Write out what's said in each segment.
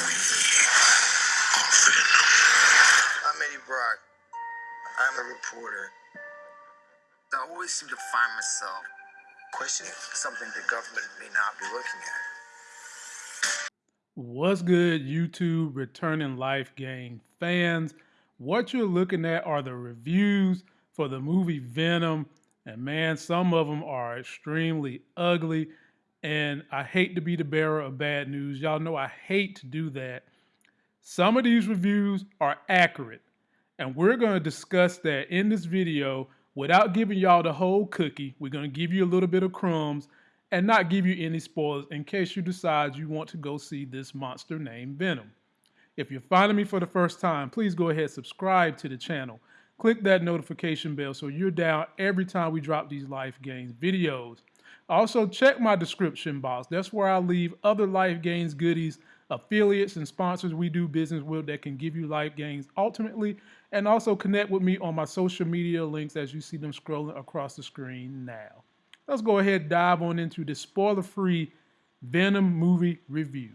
I'm Eddie Brock. I'm a reporter. I always seem to find myself questioning something the government may not be looking at. What's good, YouTube returning life gang fans? What you're looking at are the reviews for the movie Venom, and man, some of them are extremely ugly. And I hate to be the bearer of bad news. Y'all know I hate to do that. Some of these reviews are accurate, and we're going to discuss that in this video without giving y'all the whole cookie. We're going to give you a little bit of crumbs and not give you any spoilers in case you decide you want to go see this monster named Venom. If you're finding me for the first time, please go ahead subscribe to the channel. Click that notification bell so you're down every time we drop these Life Gains videos. Also, check my description box. That's where I leave other Life Gains goodies, affiliates, and sponsors we do business with that can give you life gains ultimately. And also connect with me on my social media links as you see them scrolling across the screen now. Let's go ahead and dive on into the spoiler free Venom movie review.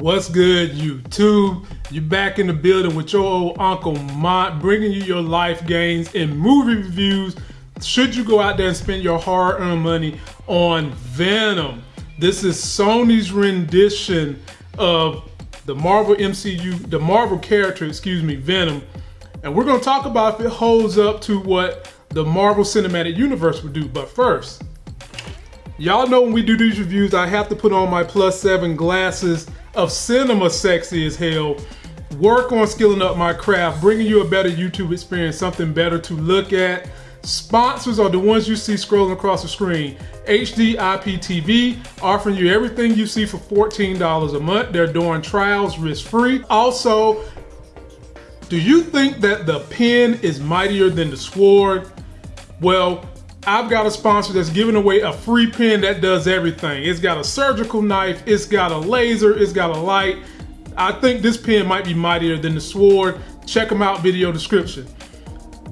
What's good, YouTube? You're back in the building with your old Uncle Mont, bringing you your life gains and movie reviews. Should you go out there and spend your hard-earned money on Venom? This is Sony's rendition of the Marvel MCU, the Marvel character, excuse me, Venom. And we're gonna talk about if it holds up to what the Marvel Cinematic Universe would do. But first, y'all know when we do these reviews, I have to put on my plus seven glasses of cinema sexy as hell, work on skilling up my craft, bringing you a better YouTube experience, something better to look at. Sponsors are the ones you see scrolling across the screen. HD IPTV, offering you everything you see for $14 a month. They're doing trials risk-free. Also, do you think that the pen is mightier than the sword? Well, I've got a sponsor that's giving away a free pen that does everything. It's got a surgical knife, it's got a laser, it's got a light. I think this pen might be mightier than the sword. Check them out, video description.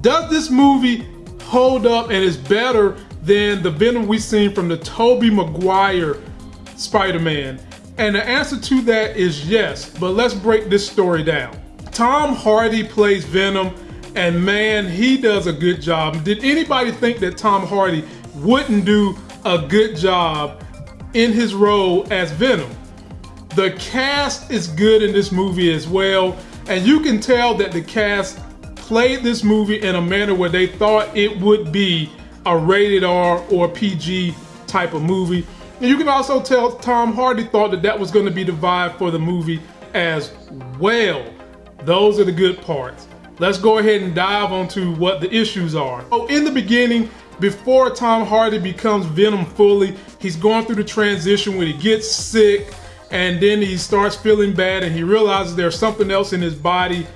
Does this movie hold up and is better than the Venom we've seen from the Tobey Maguire Spider-Man? And the answer to that is yes, but let's break this story down. Tom Hardy plays Venom and man, he does a good job. Did anybody think that Tom Hardy wouldn't do a good job in his role as Venom? The cast is good in this movie as well, and you can tell that the cast played this movie in a manner where they thought it would be a rated R or PG type of movie. And you can also tell Tom Hardy thought that that was going to be the vibe for the movie as well. Those are the good parts let's go ahead and dive onto what the issues are. Oh, in the beginning, before Tom Hardy becomes Venom fully, he's going through the transition when he gets sick and then he starts feeling bad and he realizes there's something else in his body.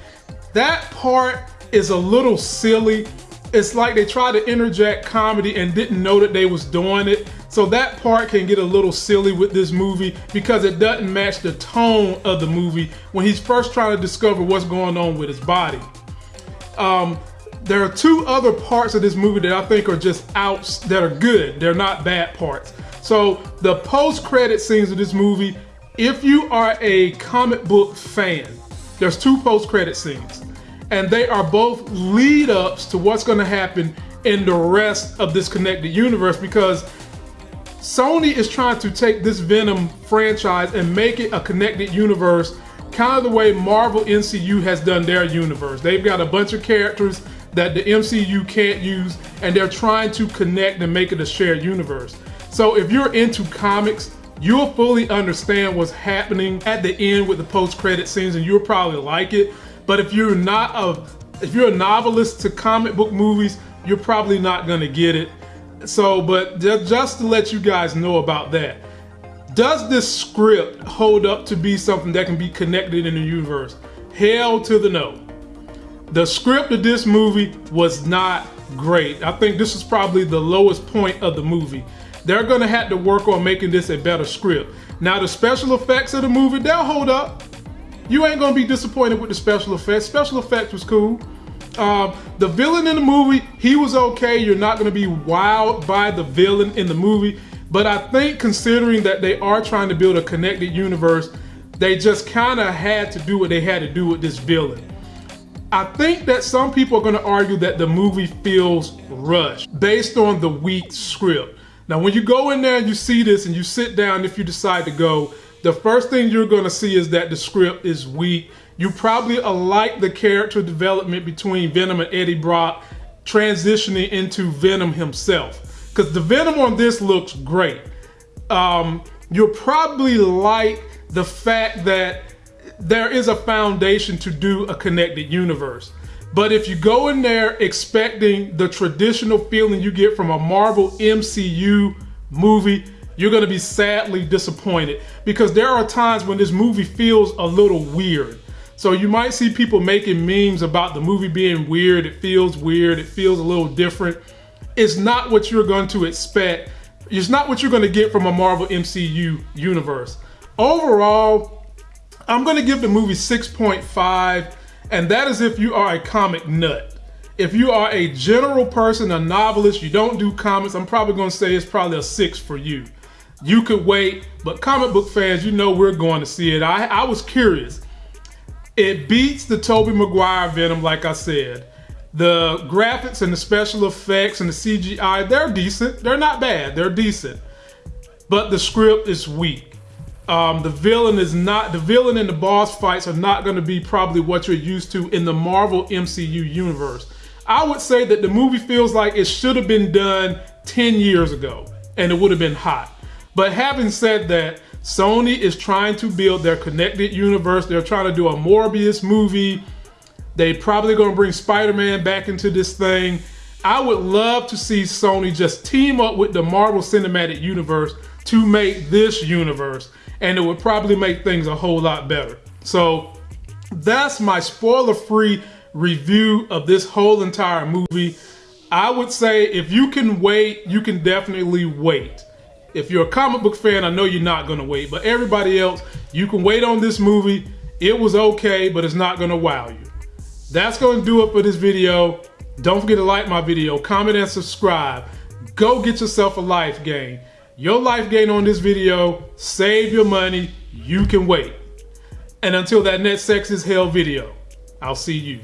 That part is a little silly. It's like they tried to interject comedy and didn't know that they was doing it. So that part can get a little silly with this movie because it doesn't match the tone of the movie when he's first trying to discover what's going on with his body. Um, there are two other parts of this movie that I think are just outs that are good. They're not bad parts. So the post-credit scenes of this movie, if you are a comic book fan, there's two post-credit scenes. And they are both lead ups to what's gonna happen in the rest of this connected universe because Sony is trying to take this Venom franchise and make it a connected universe kind of the way Marvel MCU has done their universe. They've got a bunch of characters that the MCU can't use, and they're trying to connect and make it a shared universe. So if you're into comics, you'll fully understand what's happening at the end with the post-credit scenes, and you'll probably like it. But if you're not a if you're a novelist to comic book movies, you're probably not gonna get it. So, but just to let you guys know about that. Does this script hold up to be something that can be connected in the universe? Hell to the no. The script of this movie was not great. I think this is probably the lowest point of the movie. They're gonna have to work on making this a better script. Now the special effects of the movie, they'll hold up. You ain't gonna be disappointed with the special effects. Special effects was cool. Um, the villain in the movie, he was okay. You're not to be wowed by the villain in the movie. But I think considering that they are trying to build a connected universe, they just kind of had to do what they had to do with this villain. I think that some people are going to argue that the movie feels rushed based on the weak script. Now, when you go in there and you see this and you sit down, if you decide to go, the first thing you're going to see is that the script is weak. You probably uh, like the character development between Venom and Eddie Brock transitioning into Venom himself. Because the Venom on this looks great. Um, you'll probably like the fact that there is a foundation to do a connected universe. But if you go in there expecting the traditional feeling you get from a Marvel MCU movie, you're going to be sadly disappointed because there are times when this movie feels a little weird. So you might see people making memes about the movie being weird. It feels weird. It feels a little different. It's not what you're going to expect. It's not what you're going to get from a Marvel MCU universe. Overall, I'm going to give the movie 6.5, and that is if you are a comic nut. If you are a general person, a novelist, you don't do comics, I'm probably going to say it's probably a 6 for you. You could wait, but comic book fans, you know we're going to see it. I, I was curious. It beats the Tobey Maguire Venom, like I said. The graphics and the special effects and the CGI, they're decent. They're not bad. They're decent. But the script is weak. Um, the villain is not the villain and the boss fights are not going to be probably what you're used to in the Marvel MCU universe. I would say that the movie feels like it should have been done 10 years ago and it would have been hot. But having said that, Sony is trying to build their connected universe. They're trying to do a Morbius movie. They probably going to bring Spider-Man back into this thing. I would love to see Sony just team up with the Marvel Cinematic Universe to make this universe and it would probably make things a whole lot better. So that's my spoiler-free review of this whole entire movie. I would say if you can wait, you can definitely wait. If you're a comic book fan, I know you're not gonna wait, but everybody else, you can wait on this movie. It was okay, but it's not gonna wow you. That's gonna do it for this video. Don't forget to like my video, comment and subscribe. Go get yourself a life gain. Your life gain on this video, save your money, you can wait. And until that next sex is hell video, I'll see you.